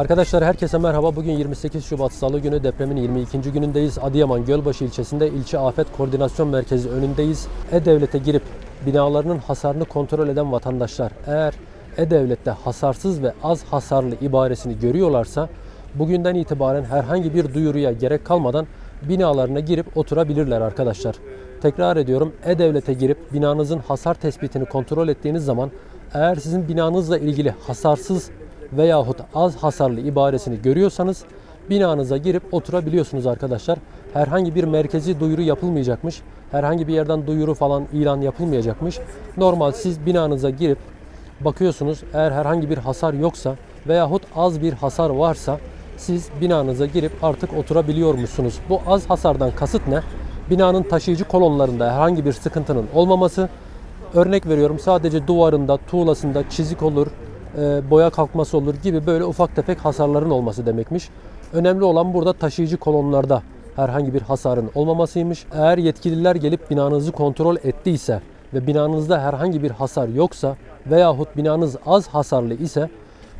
Arkadaşlar herkese merhaba. Bugün 28 Şubat Salı günü depremin 22. günündeyiz. Adıyaman Gölbaşı ilçesinde ilçe afet koordinasyon merkezi önündeyiz. E-Devlet'e girip binalarının hasarını kontrol eden vatandaşlar eğer E-Devlet'te hasarsız ve az hasarlı ibaresini görüyorlarsa bugünden itibaren herhangi bir duyuruya gerek kalmadan binalarına girip oturabilirler arkadaşlar. Tekrar ediyorum E-Devlet'e girip binanızın hasar tespitini kontrol ettiğiniz zaman eğer sizin binanızla ilgili hasarsız veyahut az hasarlı ibaresini görüyorsanız binanıza girip oturabiliyorsunuz arkadaşlar. Herhangi bir merkezi duyuru yapılmayacakmış. Herhangi bir yerden duyuru falan ilan yapılmayacakmış. Normal siz binanıza girip bakıyorsunuz eğer herhangi bir hasar yoksa veyahut az bir hasar varsa siz binanıza girip artık oturabiliyormuşsunuz. Bu az hasardan kasıt ne? Binanın taşıyıcı kolonlarında herhangi bir sıkıntının olmaması. Örnek veriyorum sadece duvarında, tuğlasında çizik olur, boya kalkması olur gibi böyle ufak tefek hasarların olması demekmiş. Önemli olan burada taşıyıcı kolonlarda herhangi bir hasarın olmamasıymış. Eğer yetkililer gelip binanızı kontrol ettiyse ve binanızda herhangi bir hasar yoksa veyahut binanız az hasarlı ise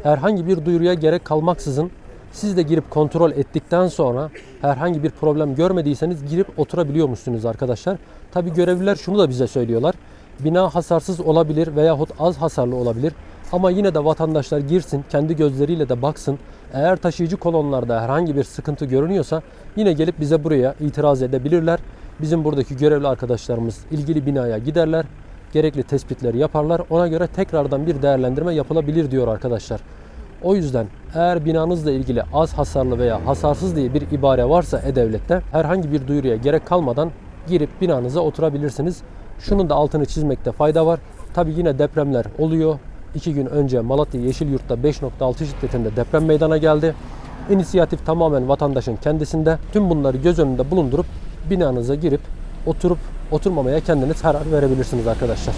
herhangi bir duyuruya gerek kalmaksızın siz de girip kontrol ettikten sonra herhangi bir problem görmediyseniz girip oturabiliyormuşsunuz arkadaşlar. Tabi görevliler şunu da bize söylüyorlar. Bina hasarsız olabilir veyahut az hasarlı olabilir. Ama yine de vatandaşlar girsin, kendi gözleriyle de baksın. Eğer taşıyıcı kolonlarda herhangi bir sıkıntı görünüyorsa yine gelip bize buraya itiraz edebilirler. Bizim buradaki görevli arkadaşlarımız ilgili binaya giderler. Gerekli tespitleri yaparlar. Ona göre tekrardan bir değerlendirme yapılabilir diyor arkadaşlar. O yüzden eğer binanızla ilgili az hasarlı veya hasarsız diye bir ibare varsa E-Devlet'te herhangi bir duyuruya gerek kalmadan girip binanıza oturabilirsiniz. Şunun da altını çizmekte fayda var. Tabi yine depremler oluyor. İki gün önce Malatya Yeşilyurt'ta 5.6 şiddetinde deprem meydana geldi. İnisiyatif tamamen vatandaşın kendisinde. Tüm bunları göz önünde bulundurup binanıza girip oturup oturmamaya kendiniz karar verebilirsiniz arkadaşlar.